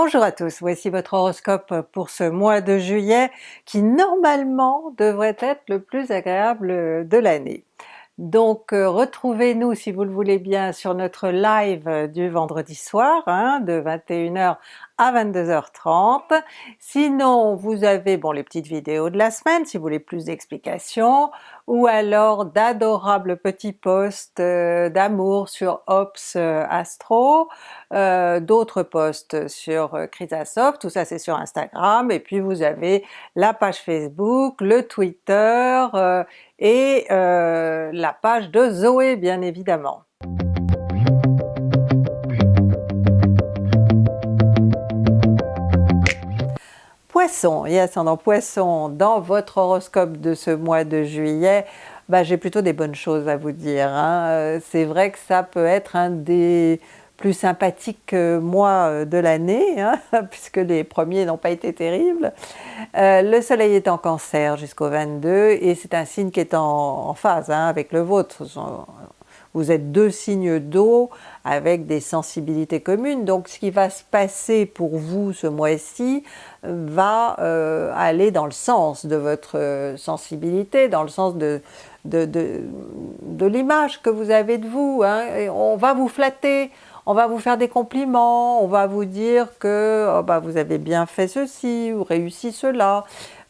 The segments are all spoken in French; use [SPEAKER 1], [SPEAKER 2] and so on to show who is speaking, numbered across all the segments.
[SPEAKER 1] Bonjour à tous, voici votre horoscope pour ce mois de juillet qui normalement devrait être le plus agréable de l'année. Donc euh, retrouvez-nous si vous le voulez bien sur notre live du vendredi soir hein, de 21h à 22h30. Sinon vous avez bon les petites vidéos de la semaine si vous voulez plus d'explications, ou alors d'adorables petits posts euh, d'amour sur Ops euh, Astro, d'autres posts sur Chrysasoft, tout ça c'est sur Instagram, et puis vous avez la page Facebook, le Twitter et la page de Zoé bien évidemment. Poisson et ascendant Poisson, dans votre horoscope de ce mois de juillet, bah, j'ai plutôt des bonnes choses à vous dire. Hein. Euh, c'est vrai que ça peut être un des plus sympathiques mois euh, de l'année, hein, puisque les premiers n'ont pas été terribles. Euh, le soleil est en cancer jusqu'au 22 et c'est un signe qui est en, phase hein, avec le vôtre. Vous êtes deux signes d'eau avec des sensibilités communes, donc ce qui va se passer pour vous ce mois-ci va euh, aller dans le sens de votre euh, sensibilité, dans le sens de, de, l'image que vous avez de vous. Hein. on va vous flatter, on va vous faire des compliments, on va vous dire que oh bah, vous avez bien fait ceci ou réussi cela.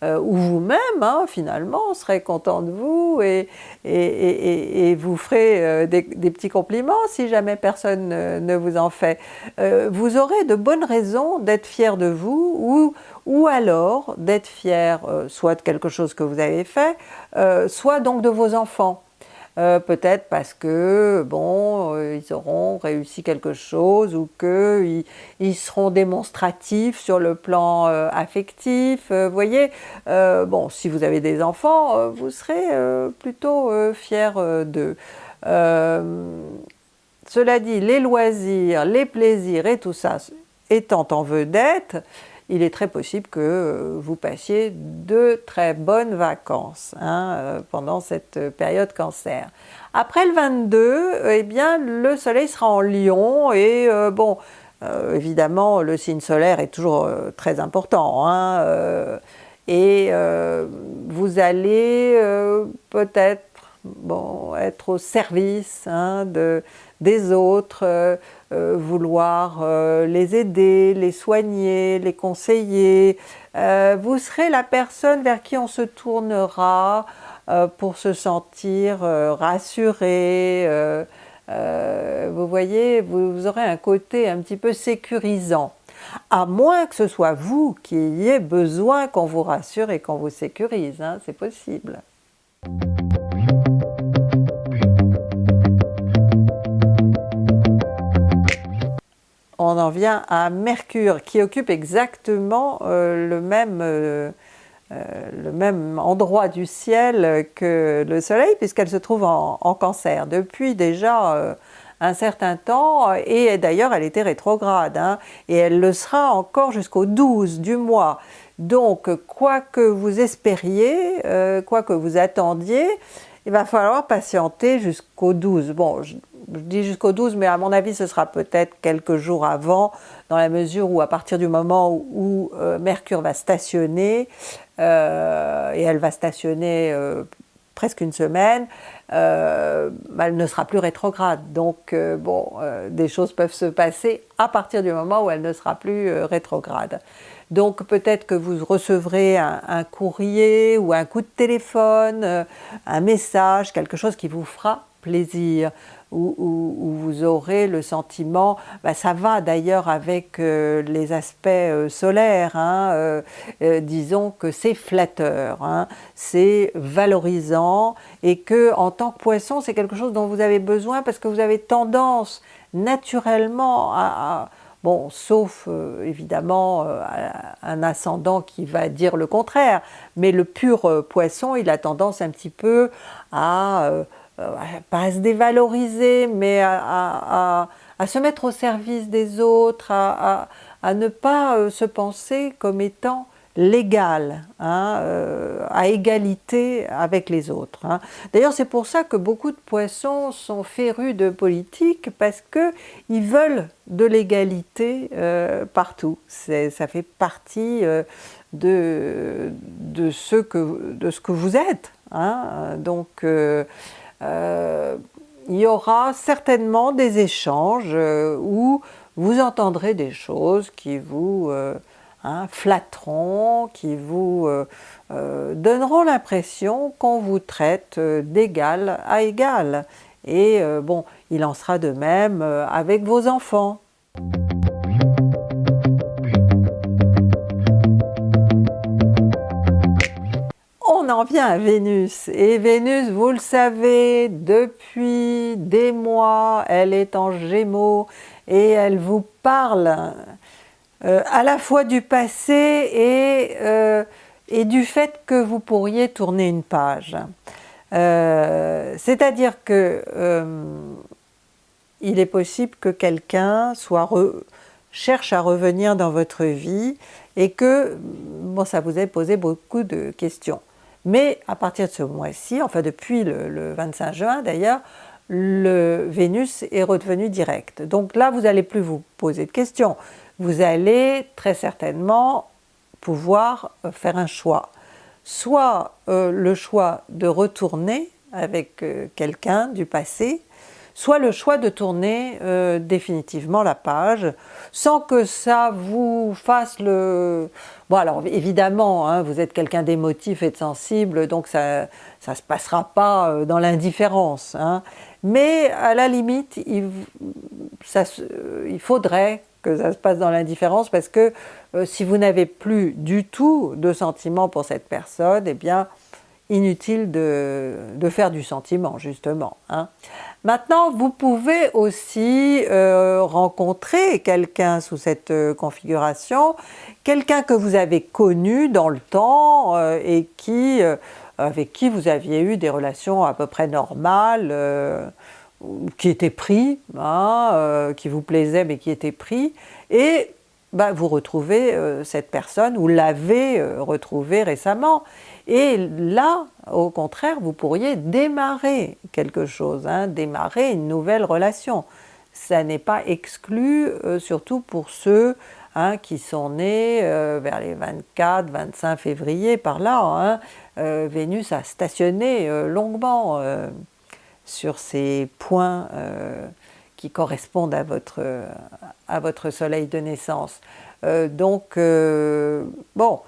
[SPEAKER 1] Euh, ou vous-même hein, finalement serez content de vous et, et, vous ferez euh, des, petits compliments si jamais personne ne, vous en fait. Euh, vous aurez de bonnes raisons d'être fier de vous ou, ou alors d'être fier soit de quelque chose que vous avez fait, soit donc de vos enfants. Euh, peut-être parce que bon, euh, ils auront réussi quelque chose ou qu'ils ils seront démonstratifs sur le plan euh, affectif. Vous voyez, bon, si vous avez des enfants, vous serez plutôt fiers d'eux. cela dit, les loisirs, les plaisirs et tout ça étant en vedette, il est très possible que euh, vous passiez de très bonnes vacances hein, euh, pendant cette période cancer. Après le 22, eh bien le soleil sera en lion et euh, bon, évidemment le signe solaire est toujours très important hein, et vous allez peut-être bon, être au service hein, de, des autres, euh, euh, vouloir euh, les aider, les soigner, les conseiller. vous serez la personne vers qui on se tournera pour se sentir rassuré. vous voyez, vous, aurez un côté un petit peu sécurisant à moins que ce soit vous qui ayez besoin qu'on vous rassure et qu'on vous sécurise, hein, c'est possible. On en vient à Mercure qui occupe exactement euh, le, même, euh, euh, le même endroit du ciel que le Soleil puisqu'elle se trouve en, cancer depuis déjà un certain temps et d'ailleurs elle était rétrograde hein, et elle le sera encore jusqu'au 12 du mois. Donc quoi que vous espériez, quoi que vous attendiez, il va falloir patienter jusqu'au 12. Bon, je, dis jusqu'au 12, mais à mon avis, ce sera peut-être quelques jours avant, dans la mesure où à partir du moment où, euh, Mercure va stationner, euh, et elle va stationner euh, presque une semaine, elle ne sera plus rétrograde. Donc, bon, des choses peuvent se passer à partir du moment où elle ne sera plus rétrograde. Donc peut-être que vous recevrez un, courrier ou un coup de téléphone, euh, un message, quelque chose qui vous fera plaisir, où, vous aurez le sentiment, bah, ça va d'ailleurs avec euh, les aspects euh, solaires, hein, disons que c'est flatteur, hein, c'est valorisant et que en tant que poisson c'est quelque chose dont vous avez besoin parce que vous avez tendance naturellement à Bon, sauf euh, évidemment euh, un ascendant qui va dire le contraire, mais le pur euh, poisson, il a tendance un petit peu à, pas se dévaloriser, mais à, se mettre au service des autres, à, ne pas se penser comme étant l'égal, hein, euh, à égalité avec les autres. Hein. D'ailleurs, c'est pour ça que beaucoup de poissons sont férus de politique, parce qu'ils veulent de l'égalité euh, partout. Ça fait partie euh, de, de, ce que, de ce que vous êtes. Hein. Donc, il y aura certainement des échanges où vous entendrez des choses qui vous flatteront, qui vous euh, euh, donneront l'impression qu'on vous traite euh, d'égal à égal. Et bon, il en sera de même avec vos enfants. On en vient à Vénus. Et Vénus, vous le savez, depuis des mois, elle est en Gémeaux et elle vous parle euh, à la fois du passé et, euh, et, du fait que vous pourriez tourner une page. Euh, c'est-à-dire que il est possible que quelqu'un cherche à revenir dans votre vie et que bon, ça vous ait posé beaucoup de questions. Mais à partir de ce mois-ci, enfin depuis le, le 25 juin d'ailleurs, le Vénus est redevenu direct. Donc là, vous n'allez plus vous poser de questions vous allez très certainement pouvoir euh, faire un choix. Soit euh, le choix de retourner avec euh, quelqu'un du passé, soit le choix de tourner définitivement la page, sans que ça vous fasse le... Bon alors évidemment, hein, vous êtes quelqu'un d'émotif et de sensible, donc ça ne se passera pas dans l'indifférence. Hein. Mais à la limite, il, faudrait que ça se passe dans l'indifférence parce que euh, si vous n'avez plus du tout de sentiment pour cette personne, eh bien inutile de, faire du sentiment justement. Hein. Maintenant, vous pouvez aussi euh, rencontrer quelqu'un sous cette euh, configuration, quelqu'un que vous avez connu dans le temps et qui, avec qui vous aviez eu des relations à peu près normales, qui était pris, hein, euh, qui vous plaisait mais qui était pris, et bah, vous retrouvez euh, cette personne, vous l'avez euh, retrouvée récemment. Et là, au contraire, vous pourriez démarrer quelque chose, hein, démarrer une nouvelle relation. Ça n'est pas exclu, surtout pour ceux hein, qui sont nés vers les 24-25 février, par là. Vénus a stationné longuement sur ces points euh, qui correspondent à votre, soleil de naissance. Euh, donc, euh, bon,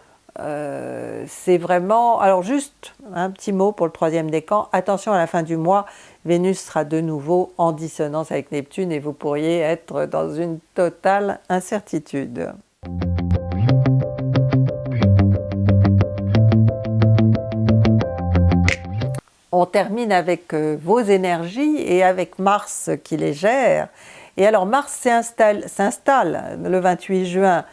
[SPEAKER 1] c'est vraiment... Alors juste un petit mot pour le troisième décan. Attention à la fin du mois, Vénus sera de nouveau en dissonance avec Neptune et vous pourriez être dans une totale incertitude. On termine avec euh, vos énergies et avec Mars qui les gère. Et alors Mars s'installe le 28 juin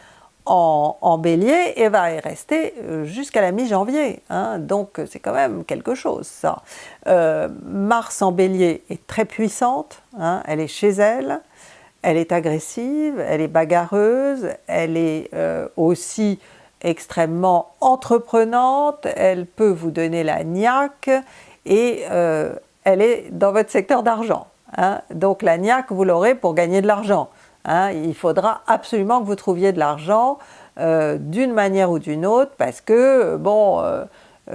[SPEAKER 1] en, bélier et va y rester euh, jusqu'à la mi-janvier. Hein. donc c'est quand même quelque chose ça. Euh, Mars en bélier est très puissante, hein. elle est chez elle, elle est agressive, elle est bagarreuse, elle est aussi extrêmement entreprenante, elle peut vous donner la niaque et euh, elle est dans votre secteur d'argent. Hein. Donc la niaque, vous l'aurez pour gagner de l'argent. Hein. Il faudra absolument que vous trouviez de l'argent euh, d'une manière ou d'une autre parce que, bon, euh,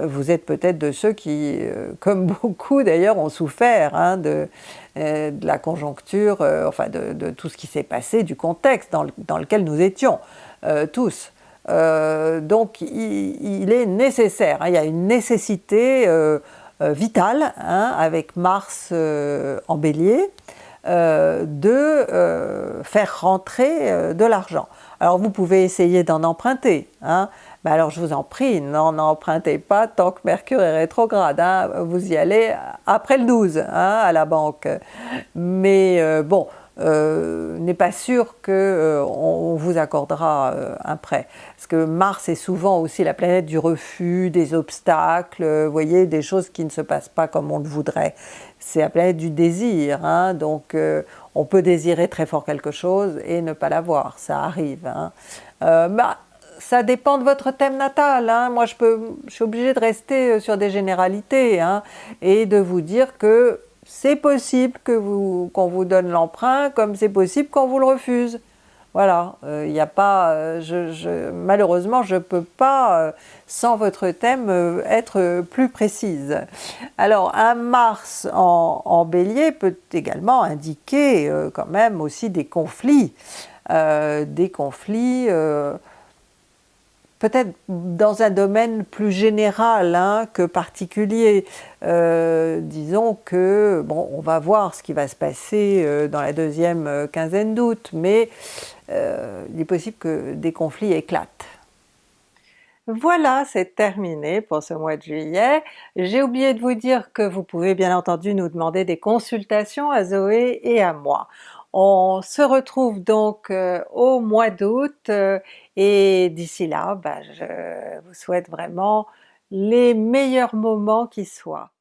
[SPEAKER 1] vous êtes peut-être de ceux qui, comme beaucoup d'ailleurs, ont souffert hein, de, la conjoncture, enfin de, tout ce qui s'est passé, du contexte dans, lequel nous étions tous. donc il, est nécessaire, il y a une nécessité vital, hein, avec Mars euh, en bélier, euh, de faire rentrer de l'argent. Alors vous pouvez essayer d'en emprunter, hein, mais alors je vous en prie, n'en empruntez pas tant que Mercure est rétrograde, hein. vous y allez après le 12 à la banque. Mais bon, euh, n'est pas sûr qu'on euh, vous accordera euh, un prêt. Parce que Mars est souvent aussi la planète du refus, des obstacles, vous voyez, des choses qui ne se passent pas comme on le voudrait. C'est la planète du désir, hein, donc on peut désirer très fort quelque chose et ne pas l'avoir, ça arrive. Hein. Bah, ça dépend de votre thème natal. Hein. Moi, je, peux, je suis obligée de rester sur des généralités et de vous dire que c'est possible qu'on vous, vous donne l'emprunt, comme c'est possible qu'on vous le refuse. Voilà, il euh, n'y a pas, euh, malheureusement je ne peux pas, euh, sans votre thème, être plus précise. Alors un Mars en, Bélier peut également indiquer quand même aussi des conflits, des conflits peut-être dans un domaine plus général hein, que particulier. disons que, bon, on va voir ce qui va se passer dans la deuxième quinzaine d'août, mais euh, il est possible que des conflits éclatent. Voilà, c'est terminé pour ce mois de juillet. J'ai oublié de vous dire que vous pouvez bien entendu nous demander des consultations à Zoé et à moi. On se retrouve donc euh, au mois d'août euh, et d'ici là, bah, je vous souhaite vraiment les meilleurs moments qui soient.